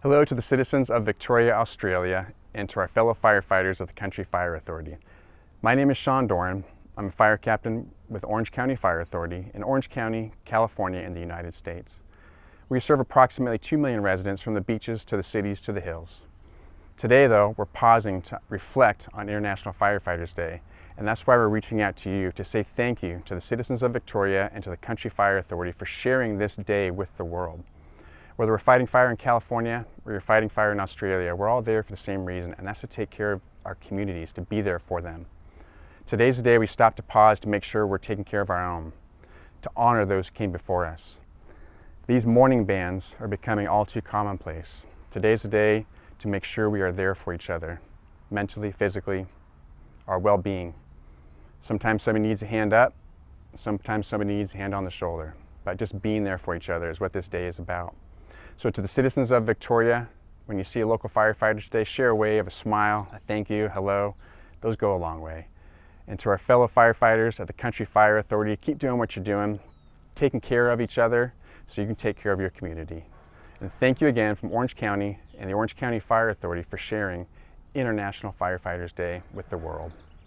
Hello to the citizens of Victoria, Australia, and to our fellow firefighters of the Country Fire Authority. My name is Sean Doran. I'm a fire captain with Orange County Fire Authority in Orange County, California in the United States. We serve approximately 2 million residents from the beaches to the cities to the hills. Today though, we're pausing to reflect on International Firefighters Day, and that's why we're reaching out to you to say thank you to the citizens of Victoria and to the Country Fire Authority for sharing this day with the world. Whether we're fighting fire in California or you're fighting fire in Australia, we're all there for the same reason, and that's to take care of our communities, to be there for them. Today's the day we stop to pause to make sure we're taking care of our own, to honor those who came before us. These mourning bands are becoming all too commonplace. Today's the day to make sure we are there for each other, mentally, physically, our well-being. Sometimes somebody needs a hand up, sometimes somebody needs a hand on the shoulder. But just being there for each other is what this day is about. So to the citizens of Victoria, when you see a local firefighter today, share a wave, a smile, a thank you, hello. Those go a long way. And to our fellow firefighters at the Country Fire Authority, keep doing what you're doing, taking care of each other so you can take care of your community. And thank you again from Orange County and the Orange County Fire Authority for sharing International Firefighters Day with the world.